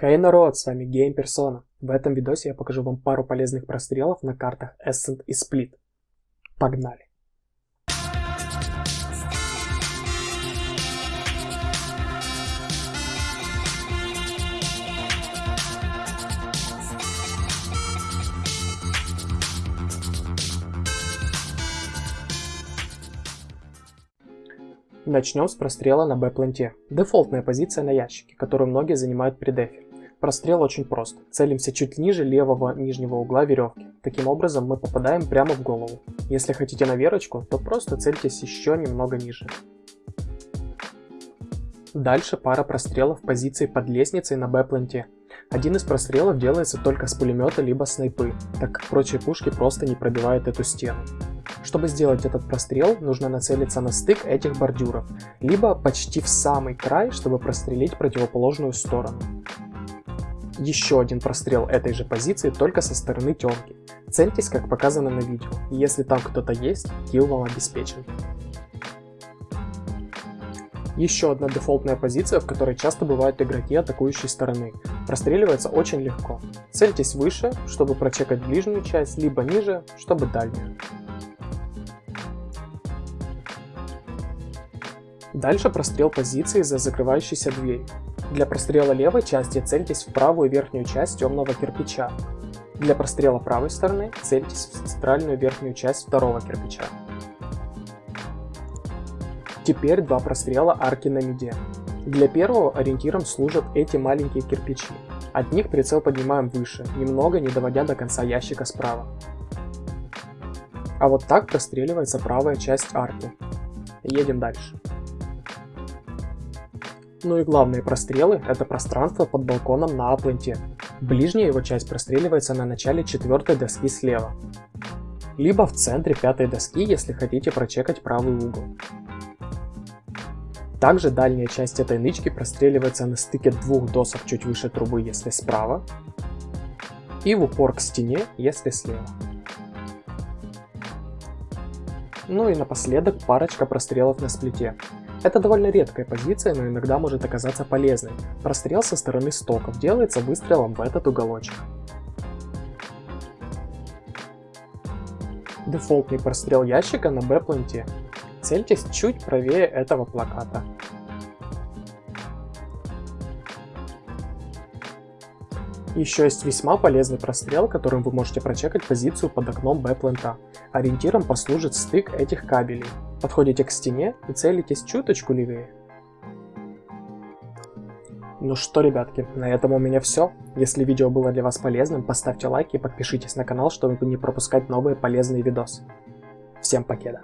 Хей народ, с вами Game Persona. В этом видосе я покажу вам пару полезных прострелов на картах Ascent и Split. Погнали! Начнем с прострела на Б-планте. Дефолтная позиция на ящике, которую многие занимают при дефе. Прострел очень прост. Целимся чуть ниже левого нижнего угла веревки. Таким образом мы попадаем прямо в голову. Если хотите на верочку, то просто цельтесь еще немного ниже. Дальше пара прострелов в позиции под лестницей на Б-планте. Один из прострелов делается только с пулемета либо снайпы, так как прочие пушки просто не пробивают эту стену. Чтобы сделать этот прострел, нужно нацелиться на стык этих бордюров, либо почти в самый край, чтобы прострелить противоположную сторону. Еще один прострел этой же позиции, только со стороны темки. Цельтесь, как показано на видео, если там кто-то есть, килл вам обеспечен. Еще одна дефолтная позиция, в которой часто бывают игроки атакующей стороны. Простреливается очень легко. Цельтесь выше, чтобы прочекать ближнюю часть, либо ниже, чтобы дальнюю. Дальше прострел позиции за закрывающейся дверью. Для прострела левой части цельтесь в правую верхнюю часть темного кирпича. Для прострела правой стороны цельтесь в центральную верхнюю часть второго кирпича. Теперь два прострела арки на миде. Для первого ориентиром служат эти маленькие кирпичи. От них прицел поднимаем выше, немного не доводя до конца ящика справа. А вот так простреливается правая часть арки. Едем дальше. Ну и главные прострелы – это пространство под балконом на апленте. Ближняя его часть простреливается на начале четвертой доски слева. Либо в центре пятой доски, если хотите прочекать правый угол. Также дальняя часть этой нычки простреливается на стыке двух досок чуть выше трубы, если справа, и в упор к стене, если слева. Ну и напоследок парочка прострелов на сплите. Это довольно редкая позиция, но иногда может оказаться полезной. Прострел со стороны стоков делается выстрелом в этот уголочек. Дефолтный прострел ящика на Б-планте. Цельтесь чуть правее этого плаката. Еще есть весьма полезный прострел, которым вы можете прочекать позицию под окном Б-плента. Ориентиром послужит стык этих кабелей. Подходите к стене и целитесь чуточку левее. Ну что, ребятки, на этом у меня все. Если видео было для вас полезным, поставьте лайк и подпишитесь на канал, чтобы не пропускать новые полезные видосы. Всем покеда!